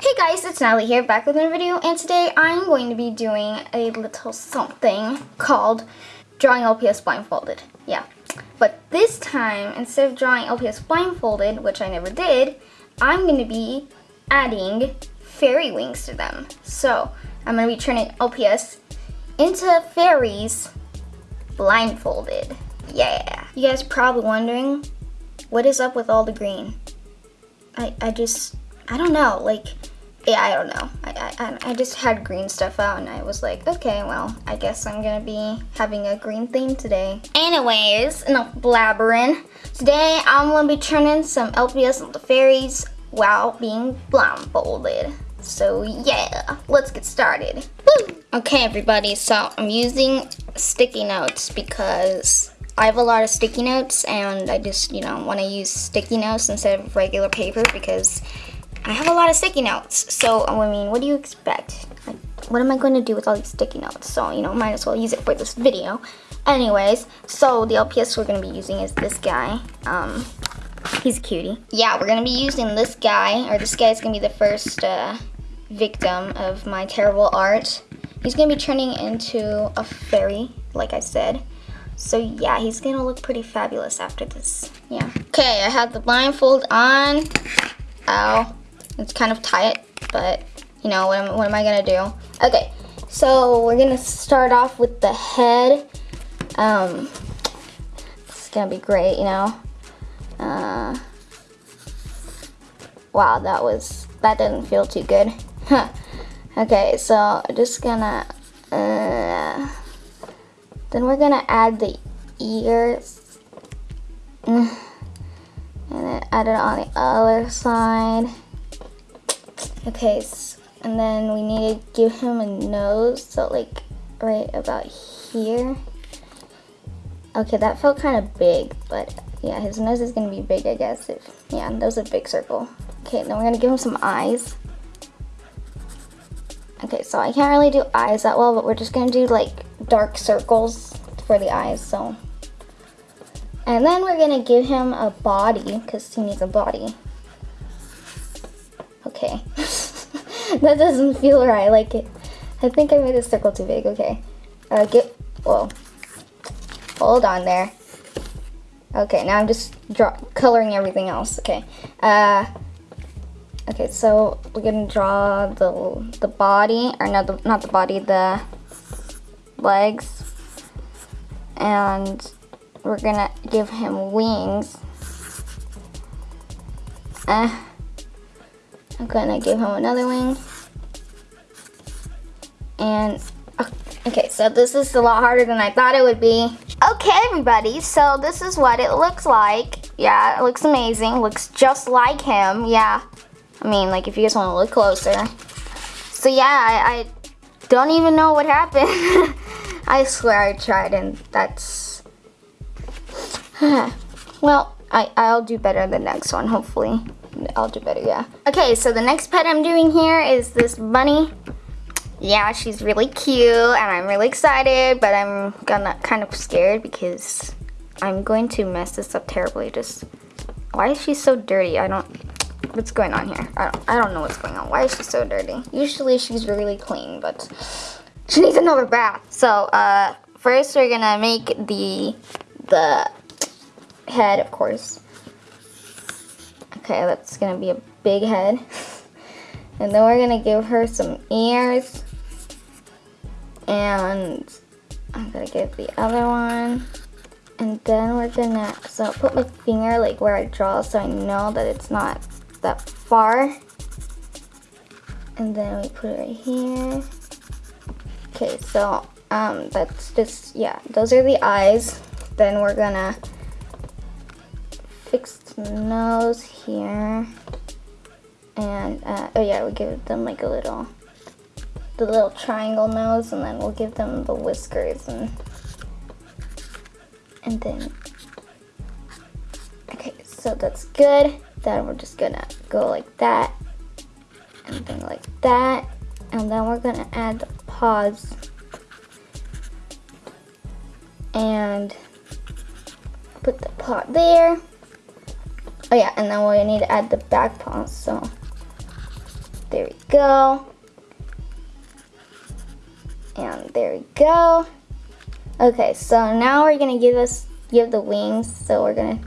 Hey guys, it's Natalie here, back with another video, and today I'm going to be doing a little something called drawing LPS blindfolded. Yeah, but this time, instead of drawing LPS blindfolded, which I never did, I'm going to be adding fairy wings to them. So, I'm going to be turning LPS into fairies blindfolded. Yeah. You guys probably wondering, what is up with all the green? I, I just, I don't know, like, yeah, I don't know. I, I, I just had green stuff out and I was like, okay, well, I guess I'm gonna be having a green theme today. Anyways, enough blabbering. Today, I'm gonna be turning some LPS into fairies while being blindfolded. So yeah, let's get started. Woo! Okay, everybody, so I'm using sticky notes because I have a lot of sticky notes and I just, you know, want to use sticky notes instead of regular paper because I have a lot of sticky notes. So, I mean, what do you expect? Like, what am I going to do with all these sticky notes? So, you know, might as well use it for this video. Anyways, so the LPS we're going to be using is this guy. Um, he's a cutie. Yeah, we're going to be using this guy, or this guy is going to be the first uh, victim of my terrible art. He's going to be turning into a fairy, like I said. So yeah, he's gonna look pretty fabulous after this. Yeah. Okay, I have the blindfold on. Ow. It's kind of tight, but you know, what am, what am I gonna do? Okay, so we're gonna start off with the head. Um, it's gonna be great, you know. Uh, wow, that was, that didn't feel too good. okay, so I'm just gonna, uh, then we're gonna add the ears. And then add it on the other side. Okay, and then we need to give him a nose, so like right about here. Okay, that felt kind of big, but yeah, his nose is gonna be big, I guess. If Yeah, that was a big circle. Okay, then we're gonna give him some eyes. Okay, so I can't really do eyes that well, but we're just gonna do like dark circles for the eyes, so. And then we're gonna give him a body, because he needs a body. Okay. that doesn't feel right, like it. I think I made the circle too big, okay. Uh, get, whoa. Hold on there. Okay, now I'm just draw, coloring everything else, okay. Uh, okay, so we're gonna draw the, the body, or not the, not the body, the legs and we're gonna give him wings. Uh, I'm gonna give him another wing. And, oh, okay, so this is a lot harder than I thought it would be. Okay, everybody, so this is what it looks like. Yeah, it looks amazing. Looks just like him, yeah. I mean, like, if you guys want to look closer. So, yeah, I, I don't even know what happened. I swear I tried and that's... well, I, I'll do better the next one, hopefully. I'll do better, yeah. Okay, so the next pet I'm doing here is this bunny. Yeah, she's really cute and I'm really excited, but I'm gonna kind of scared because I'm going to mess this up terribly. Just, why is she so dirty? I don't, what's going on here? I don't, I don't know what's going on. Why is she so dirty? Usually she's really clean, but she needs another bath. So uh, first we're gonna make the the head, of course. Okay, that's gonna be a big head. And then we're gonna give her some ears. And I'm gonna give the other one. And then we're gonna, so I'll put my finger like where I draw so I know that it's not that far. And then we put it right here. Okay, so um, that's just, yeah, those are the eyes. Then we're gonna fix the nose here. And, uh, oh yeah, we give them like a little, the little triangle nose, and then we'll give them the whiskers, and, and then, okay, so that's good. Then we're just gonna go like that, and then like that, and then we're gonna add the paws and put the pot there oh yeah and then we need to add the back paws so There we go. And there we go. Okay, so now we're gonna give us give the wings. So we're gonna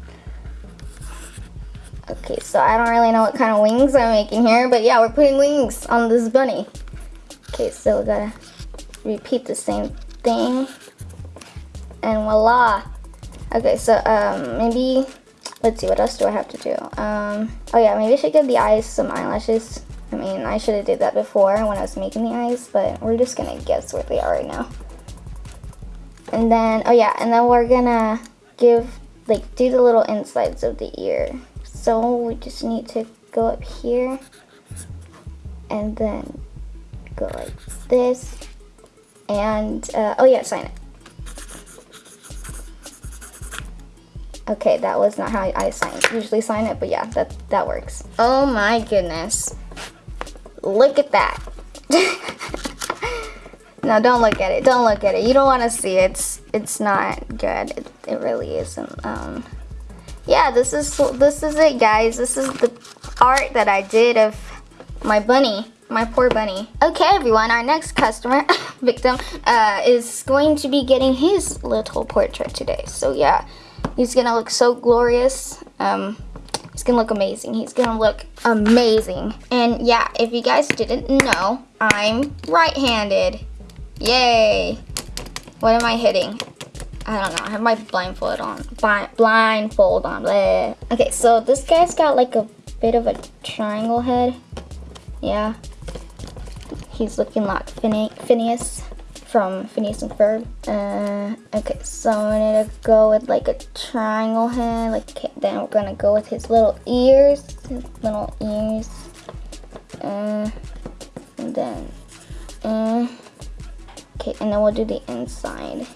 Okay, so I don't really know what kind of wings I'm making here, but yeah, we're putting wings on this bunny. Okay, so we gotta repeat the same thing. And voila. Okay, so um, maybe, let's see, what else do I have to do? Um, oh yeah, maybe I should give the eyes some eyelashes. I mean, I should have did that before when I was making the eyes, but we're just gonna guess where they are right now. And then, oh yeah, and then we're gonna give, like, do the little insides of the ear. So we just need to go up here and then go like this. And, uh, oh yeah, sign it. Okay, that was not how I sign usually sign it, but yeah, that, that works. Oh my goodness. Look at that. no, don't look at it. Don't look at it. You don't want to see it. It's, it's not good. It, it really isn't. Um, yeah, this is this is it, guys. This is the art that I did of my bunny, my poor bunny. Okay, everyone, our next customer, victim, uh, is going to be getting his little portrait today. So yeah, he's gonna look so glorious. Um, he's gonna look amazing. He's gonna look amazing. And yeah, if you guys didn't know, I'm right-handed. Yay! What am I hitting? I don't know. I have my blindfold on. blindfold on. Bleh. Okay, so this guy's got like a bit of a triangle head. Yeah. He's looking like Phineas from Phineas and Ferb. Uh, okay, so I'm gonna go with like a triangle head. Like then we're gonna go with his little ears, his little ears. Uh, and then, uh, okay, and then we'll do the inside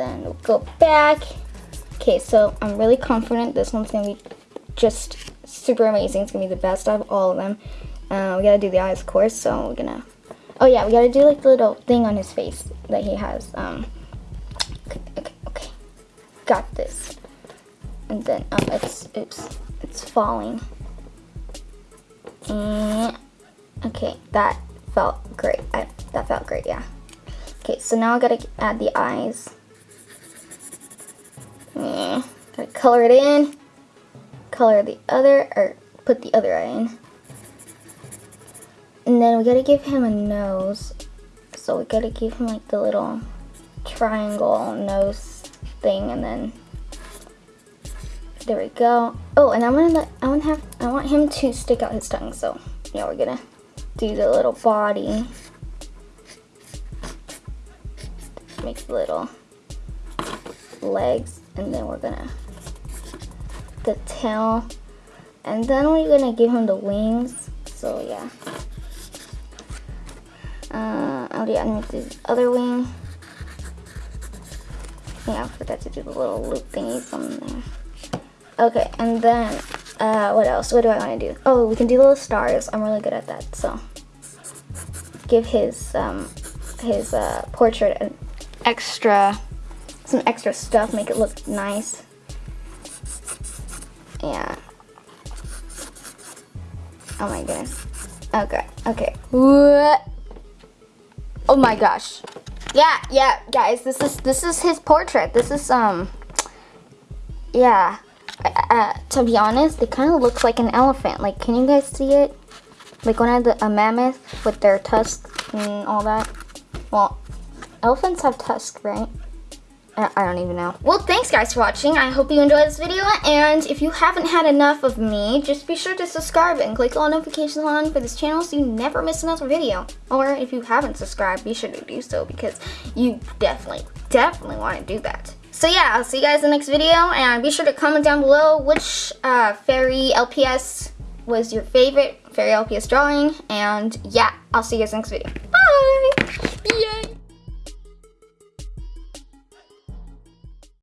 then we'll go back. Okay, so I'm really confident this one's gonna be just super amazing. It's gonna be the best out of all of them. Uh, we gotta do the eyes, of course, so we're gonna, oh yeah, we gotta do like the little thing on his face that he has. Um, okay, okay, okay. got this. And then, um, it's, oops, it's falling. And, okay, that felt great. I, that felt great, yeah. Okay, so now I gotta add the eyes. Yeah, gotta color it in, color the other, or put the other eye in. And then we gotta give him a nose. So we gotta give him like the little triangle nose thing and then there we go. Oh, and I'm gonna let, I want to have I want him to stick out his tongue. So yeah, we're gonna do the little body. Make the little legs and then we're gonna the tail and then we're gonna give him the wings so yeah uh, gonna do the other wing yeah, I forgot to do the little loop thingies on there okay, and then uh, what else? What do I want to do? Oh, we can do little stars. I'm really good at that. So, give his um, his uh, portrait an extra some extra stuff, make it look nice. Yeah. Oh my goodness. Okay, okay. What? Oh my gosh. Yeah, yeah, guys, this is this is his portrait. This is um yeah. Uh, to be honest, it kind of looks like an elephant. Like, can you guys see it? Like one of the a mammoth with their tusks and all that. Well, elephants have tusks, right? I don't even know. Well, thanks guys for watching. I hope you enjoyed this video. And if you haven't had enough of me, just be sure to subscribe and click all notifications on for this channel so you never miss another video. Or if you haven't subscribed, be sure to do so because you definitely, definitely want to do that. So yeah, I'll see you guys in the next video. And be sure to comment down below which uh, fairy LPS was your favorite fairy LPS drawing. And yeah, I'll see you guys in the next video. Bye! Yay!